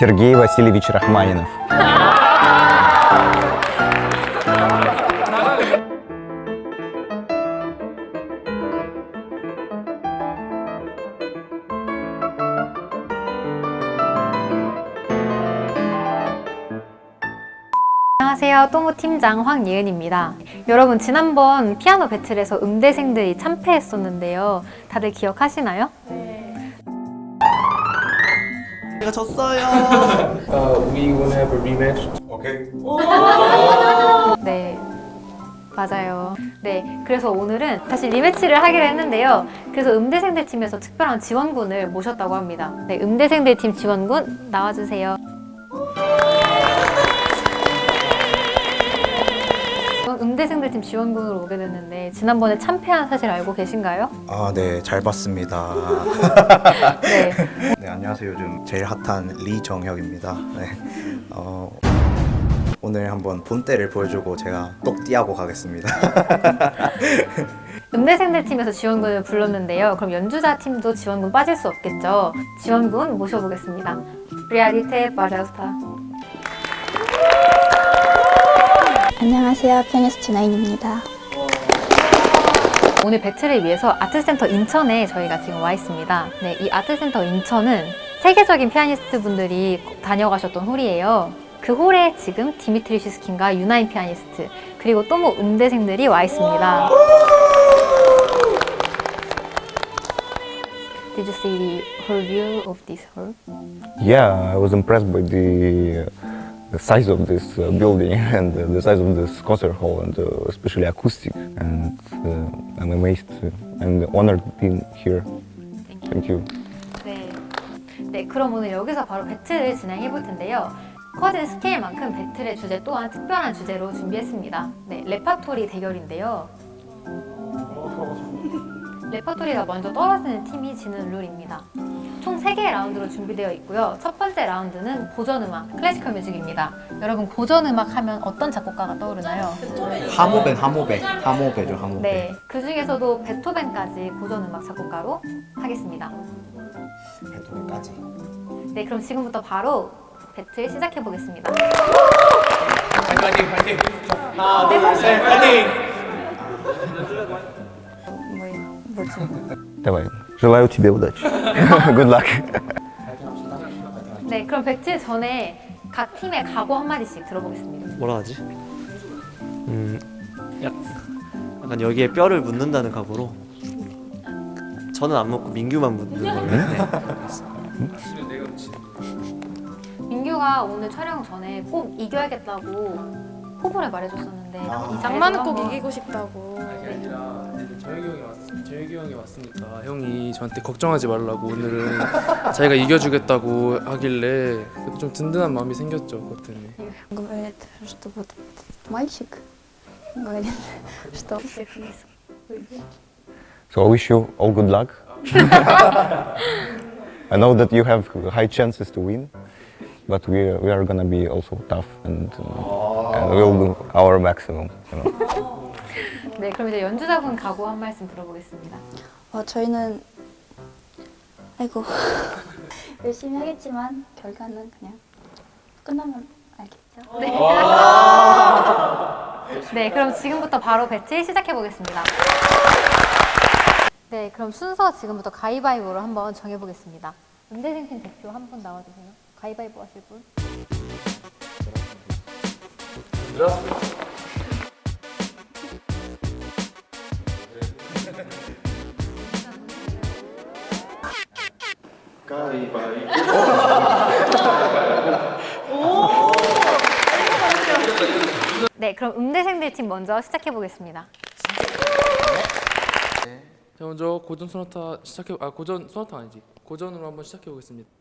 Сергей Васильевич Рахманинов. 안녕하세요. 또모 팀장 황예은입니다. 여러분 지난번 피아노 배틀에서 음대생들이 참패했었는데요. 다들 기억하시나요? 제가 졌어요. Uh, we wanna have a rematch. 네. 맞아요. 네. 그래서 오늘은 다시 리매치를 하기로 했는데요. 그래서 음대생들 팀에서 특별한 지원군을 모셨다고 합니다. 네. 음대생들 팀 지원군 나와주세요. 음대생들 팀 지원군으로 오게 됐는데 지난번에 참패한 사실 알고 계신가요? 아, 네, 잘 봤습니다. 네. 네, 안녕하세요. 요즘 제일 핫한 리정혁입니다. 네. 어, 오늘 한번 본때를 보여주고 제가 똑 띠하고 가겠습니다. 음대생들 팀에서 지원군을 불렀는데요. 그럼 연주자 팀도 지원군 빠질 수 없겠죠. 지원군 모셔보겠습니다. 리아리테 바자스타. 안녕하세요. 피아니스트 나인입니다. 오늘 배틀을 위해서 아트센터 인천에 저희가 지금 와 있습니다. 네, 이 아트센터 인천은 세계적인 피아니스트 분들이 다녀가셨던 홀이에요. 그 홀에 지금 디미트리 시스킨과 유나인 피아니스트 그리고 또 뭐 음대생들이 와 있습니다. Did you see the whole view of this hall? Yeah, I was impressed by the, the size of this uh, building and uh, the size of this concert hall and uh, especially acoustic. And uh, I'm amazed uh, and honored being here. Thank you. 네. 네, 그럼 오늘 여기서 바로 배틀을 진행해 볼 텐데요. 커진 스케일만큼 배틀의 주제 또한 특별한 주제로 준비했습니다. 네, 레파토리 대결인데요. 레파토리가 먼저 떨어지는 팀이 지는 룰입니다. 총 3개의 라운드로 준비되어 있고요. 첫 번째 라운드는 고전음악, classical music입니다. 여러분 고전음악 하면 어떤 작곡가가 떠오르나요? 하모벤, 하모벤. 하모벤죠, 하모벤. 네, 그 중에서도 베토벤까지 고전음악 작곡가로 하겠습니다. 베토벤까지. 네, 그럼 지금부터 바로 배틀 시작해 보겠습니다. 파이팅, 파이팅. 하나, 둘, 셋, 파이팅. 뭐, 뭐죠? Давай. Желаю тебе удачи. Good luck. 네, 그럼 배틀 전에 각 팀의 각오 한 마디씩 들어보겠습니다. 뭐라 하지? 음, 약, 약간 여기에 뼈를 묻는다는 각오로 저는 안 먹고 민규만 묻는 걸로 네. 민규가 오늘 촬영 전에 꼭 이겨야겠다고 포부를 말해줬었는데 이 장마는 꼭 이기고 싶다고. 그게 아니라 저혁이 형이 왔, 저혁이 형이 왔으니까 형이 저한테 걱정하지 말라고 오늘은 자기가 이겨주겠다고 하길래 그래도 좀 든든한 마음이 생겼죠 그것 때문에. Говорит, что вот этот мальчик говорит, что So I wish you all good luck. I know that you have high chances to win, but we we are gonna be also tough and, uh, and we'll do our maximum. You know. 네, 그럼 이제 연주자분 각오 한 말씀 들어보겠습니다. 어, 저희는 아이고 열심히 하겠지만 결과는 그냥 끝나면 알겠죠. 네, 그럼 지금부터 바로 배틀 시작해 보겠습니다. 네, 그럼 순서 지금부터 가위바위보로 한번 정해 보겠습니다. 음대생 팀 대표 한 분 나와주세요. 가위바위보 하실 분. 네, 그럼 음대생들 팀 먼저 시작해 보겠습니다. 자 먼저 고전 소나타 시작해 아 고전 소나타 아니지 고전으로 한번 시작해 보겠습니다.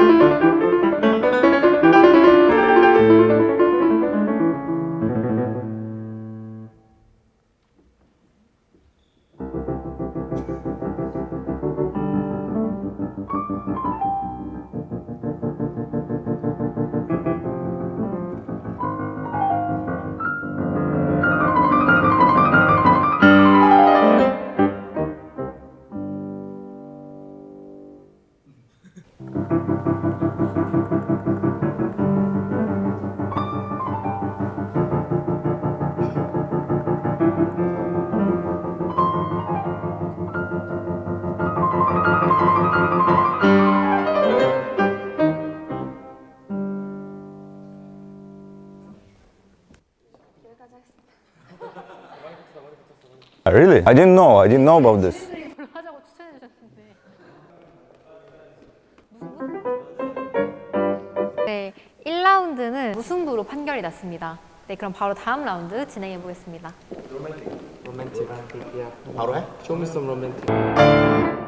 Música Really? I didn't know. I didn't know about this. 네, 1라운드는 무승부로 판결이 났습니다. 네, 그럼 바로 다음 라운드 진행해 보겠습니다. Romantic romantic 바로 해? Show me some romantic